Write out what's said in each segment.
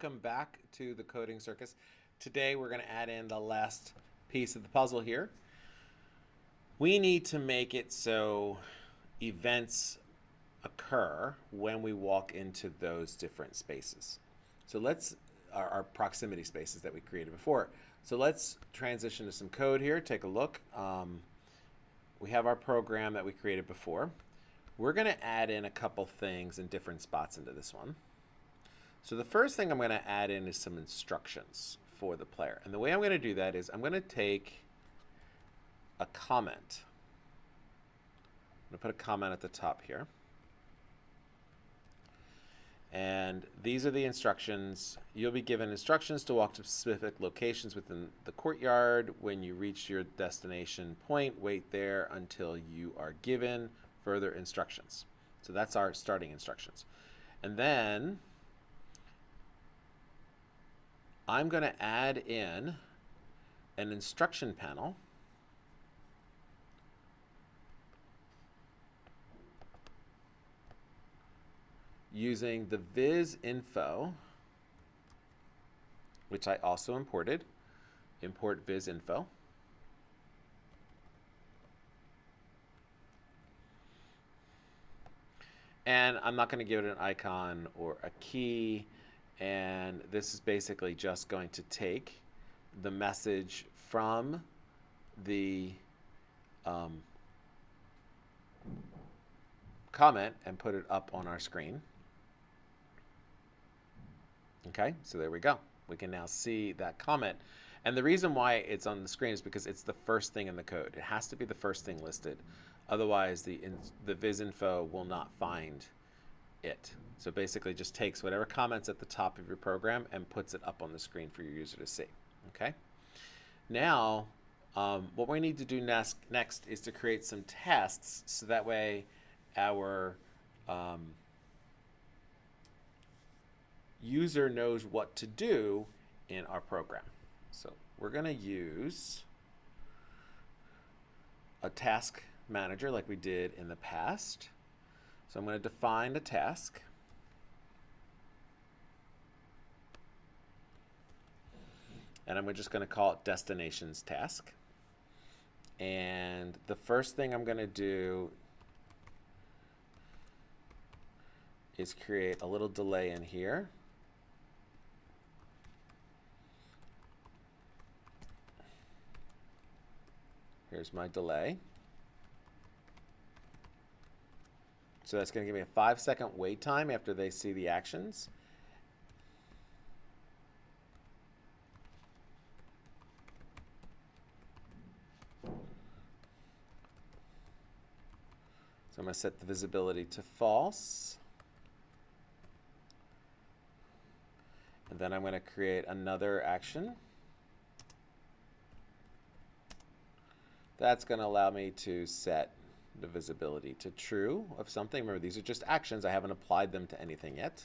Welcome back to the Coding Circus. Today we're going to add in the last piece of the puzzle here. We need to make it so events occur when we walk into those different spaces. So let's, our, our proximity spaces that we created before. So let's transition to some code here, take a look. Um, we have our program that we created before. We're going to add in a couple things in different spots into this one. So the first thing I'm going to add in is some instructions for the player. And the way I'm going to do that is I'm going to take a comment. I'm going to put a comment at the top here. And these are the instructions. You'll be given instructions to walk to specific locations within the courtyard. When you reach your destination point, wait there until you are given further instructions. So that's our starting instructions. And then I'm going to add in an instruction panel using the viz info, which I also imported, import viz info. And I'm not going to give it an icon or a key. And this is basically just going to take the message from the um, comment and put it up on our screen. Okay, so there we go. We can now see that comment. And the reason why it's on the screen is because it's the first thing in the code. It has to be the first thing listed. Otherwise, the, the vizinfo will not find it. So basically just takes whatever comments at the top of your program and puts it up on the screen for your user to see. Okay. Now, um, what we need to do next, next is to create some tests so that way our um, user knows what to do in our program. So we're going to use a task manager like we did in the past. So I'm going to define a task. And I'm just going to call it destinations task. And the first thing I'm going to do is create a little delay in here. Here's my delay. So that's going to give me a five second wait time after they see the actions. Going to set the visibility to false. And then I'm going to create another action. That's going to allow me to set the visibility to true of something. Remember, these are just actions. I haven't applied them to anything yet.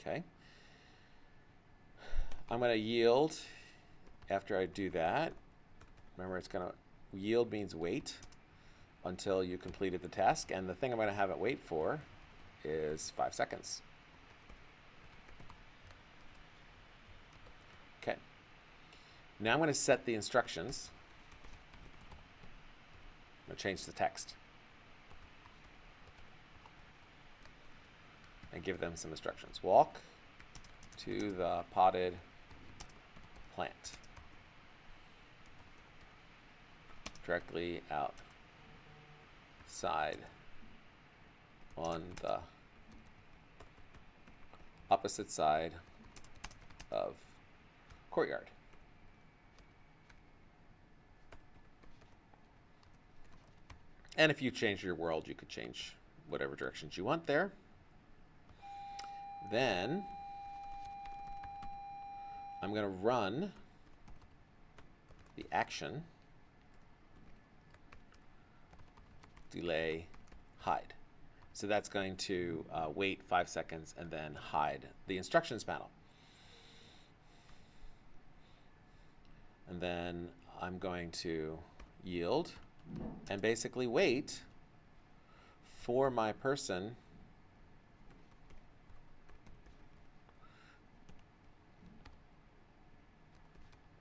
Okay. I'm going to yield after I do that. Remember, it's going to yield means wait until you completed the task. And the thing I'm going to have it wait for is five seconds. Okay. Now I'm going to set the instructions. I'm going to change the text. And give them some instructions. Walk to the potted plant. Directly outside on the opposite side of courtyard. And if you change your world, you could change whatever directions you want there. Then I'm going to run the action delay hide. So that's going to uh, wait five seconds and then hide the instructions panel. And then I'm going to yield and basically wait for my person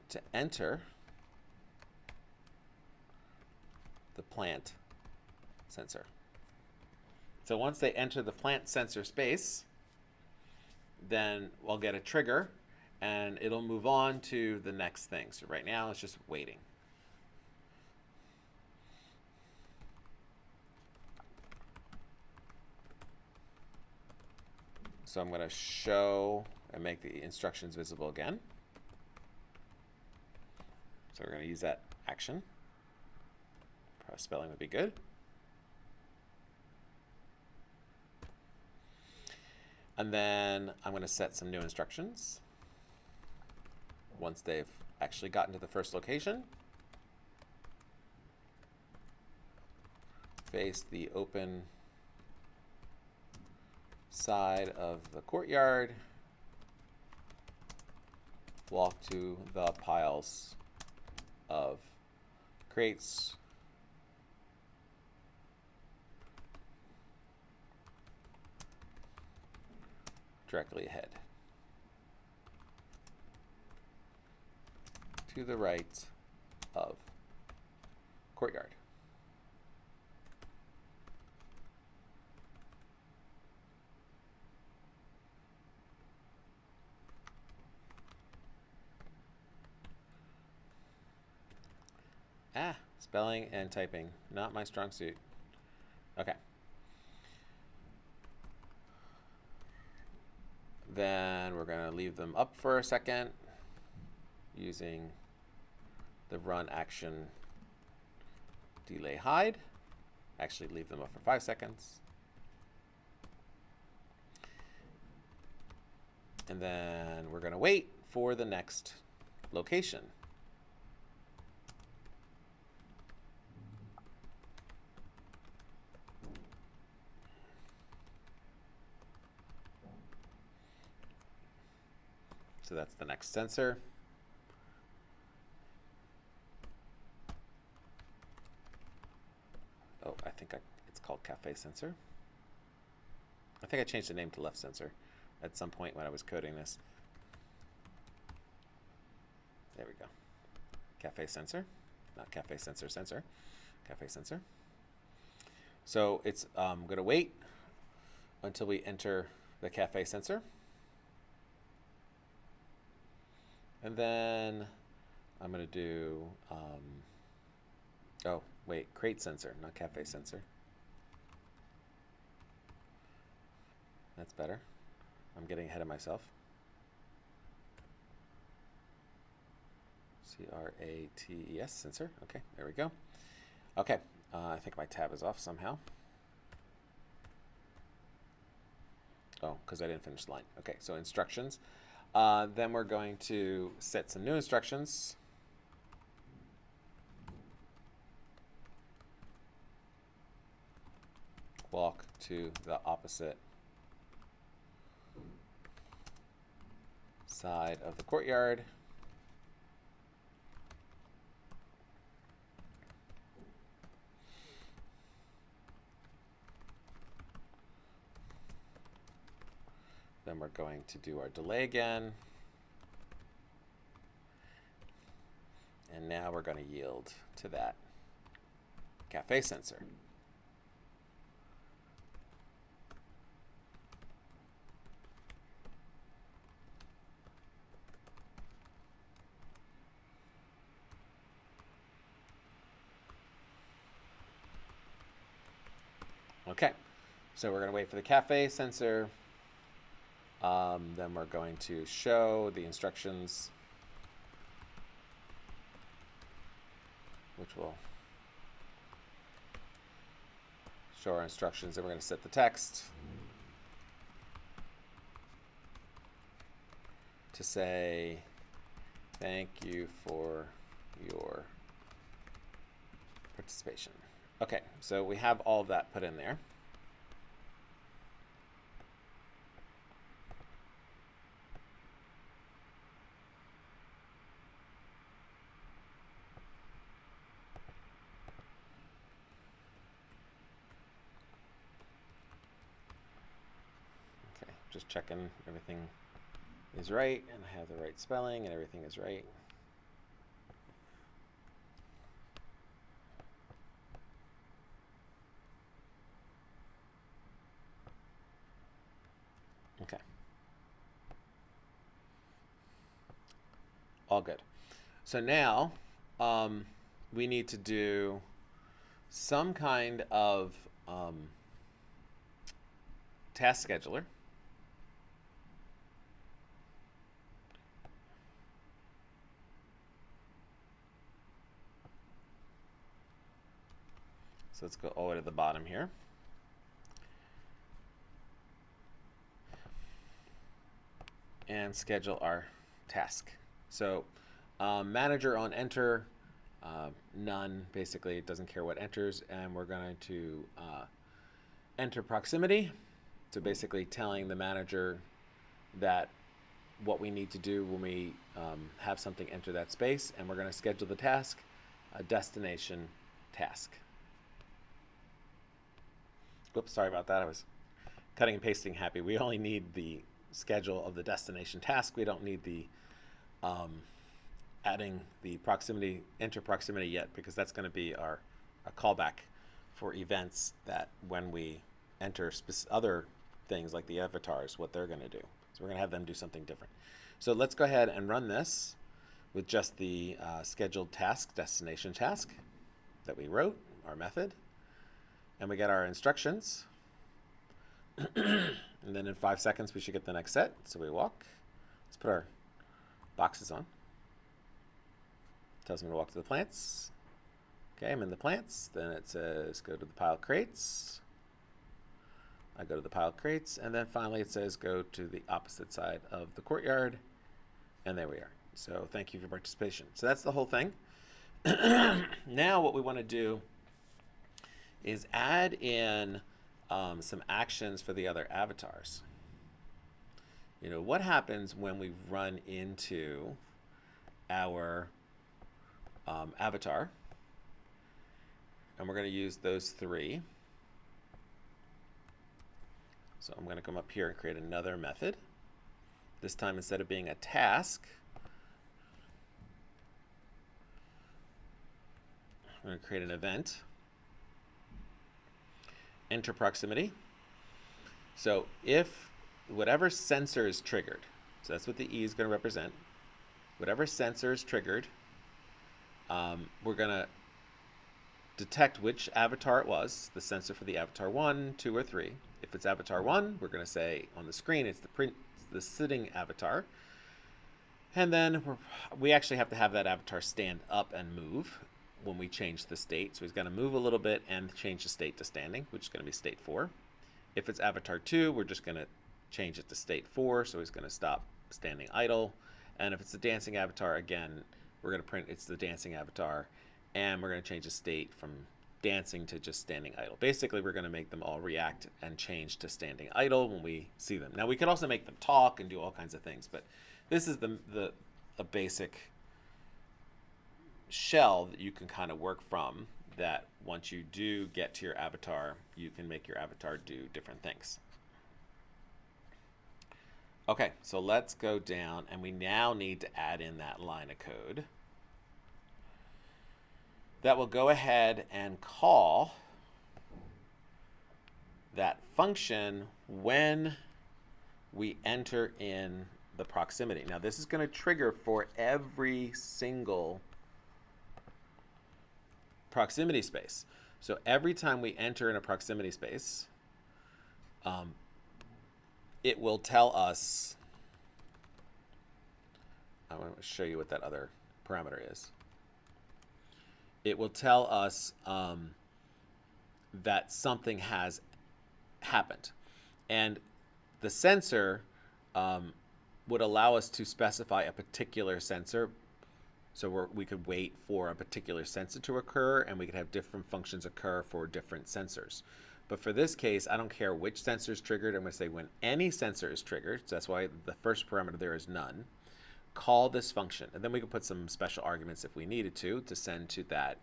to enter the plant sensor. So once they enter the plant sensor space, then we'll get a trigger and it'll move on to the next thing. So right now it's just waiting. So I'm going to show and make the instructions visible again. So we're going to use that action. Probably spelling would be good. And then I'm going to set some new instructions once they've actually gotten to the first location. Face the open side of the courtyard. Walk to the piles of crates directly ahead. To the right of courtyard. Ah, spelling and typing, not my strong suit. Okay. Then we're going to leave them up for a second using the run action delay hide. Actually leave them up for five seconds. And then we're going to wait for the next location. So that's the next sensor. Oh, I think I, it's called cafe sensor. I think I changed the name to left sensor at some point when I was coding this. There we go. Cafe sensor, not cafe sensor sensor, cafe sensor. So it's um, going to wait until we enter the cafe sensor. And then I'm going to do, um, oh, wait, crate sensor, not cafe sensor. That's better. I'm getting ahead of myself. C-R-A-T-E-S, sensor. Okay, there we go. Okay, uh, I think my tab is off somehow. Oh, because I didn't finish the line. Okay, so instructions. Uh, then we're going to set some new instructions. Walk to the opposite side of the courtyard. Then we're going to do our delay again. And now we're going to yield to that cafe sensor. Okay, so we're going to wait for the cafe sensor. Um, then we're going to show the instructions, which will show our instructions. Then we're going to set the text to say, thank you for your participation. Okay, so we have all that put in there. Just checking everything is right and I have the right spelling and everything is right. Okay. All good. So now um, we need to do some kind of um, task scheduler. So let's go all the way to the bottom here. And schedule our task. So um, manager on enter, uh, none, basically it doesn't care what enters, and we're going to uh, enter proximity. So basically telling the manager that what we need to do when we um, have something enter that space, and we're going to schedule the task, a destination task. Oops, sorry about that. I was cutting and pasting happy. We only need the schedule of the destination task. We don't need the um, adding the proximity, enter proximity yet, because that's going to be our a callback for events that when we enter other things like the avatars, what they're going to do. So we're going to have them do something different. So let's go ahead and run this with just the uh, scheduled task, destination task that we wrote, our method. And we get our instructions. and then in five seconds, we should get the next set. So we walk. Let's put our boxes on. Tells me to walk to the plants. Okay, I'm in the plants. Then it says go to the pile crates. I go to the pile crates. And then finally it says go to the opposite side of the courtyard. And there we are. So thank you for participation. So that's the whole thing. now what we want to do is add in um, some actions for the other avatars. You know, what happens when we run into our um, avatar? And we're going to use those three. So I'm going to come up here and create another method. This time, instead of being a task, I'm going to create an event enter proximity. So if whatever sensor is triggered, so that's what the E is going to represent, whatever sensor is triggered, um, we're going to detect which avatar it was, the sensor for the avatar 1, 2, or 3. If it's avatar 1, we're going to say on the screen it's the, print, the sitting avatar. And then we actually have to have that avatar stand up and move when we change the state. So he's going to move a little bit and change the state to standing, which is going to be state 4. If it's avatar 2, we're just going to change it to state 4, so he's going to stop standing idle. And if it's the dancing avatar, again, we're going to print it's the dancing avatar, and we're going to change the state from dancing to just standing idle. Basically, we're going to make them all react and change to standing idle when we see them. Now, we could also make them talk and do all kinds of things, but this is the, the a basic shell that you can kind of work from that once you do get to your avatar, you can make your avatar do different things. Okay, so let's go down and we now need to add in that line of code that will go ahead and call that function when we enter in the proximity. Now this is going to trigger for every single proximity space. So every time we enter in a proximity space, um, it will tell us, I want to show you what that other parameter is. It will tell us um, that something has happened. And the sensor um, would allow us to specify a particular sensor so we could wait for a particular sensor to occur and we could have different functions occur for different sensors. But for this case, I don't care which sensor is triggered. I'm going to say when any sensor is triggered, so that's why the first parameter there is none, call this function. And then we can put some special arguments if we needed to, to send to that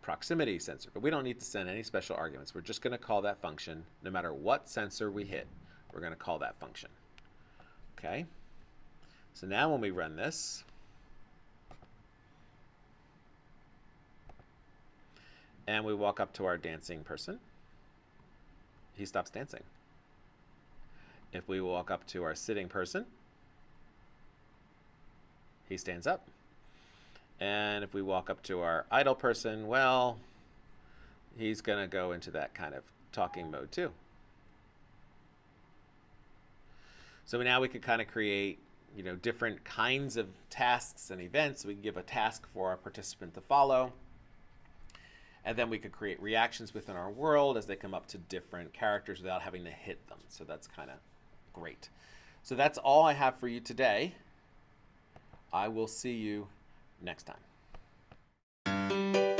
proximity sensor. But we don't need to send any special arguments. We're just going to call that function no matter what sensor we hit. We're going to call that function. Okay. So now when we run this, and we walk up to our dancing person, he stops dancing. If we walk up to our sitting person, he stands up. And if we walk up to our idle person, well, he's going to go into that kind of talking mode too. So now we could kind of create, you know, different kinds of tasks and events. We can give a task for our participant to follow. And then we could create reactions within our world as they come up to different characters without having to hit them. So that's kind of great. So that's all I have for you today. I will see you next time.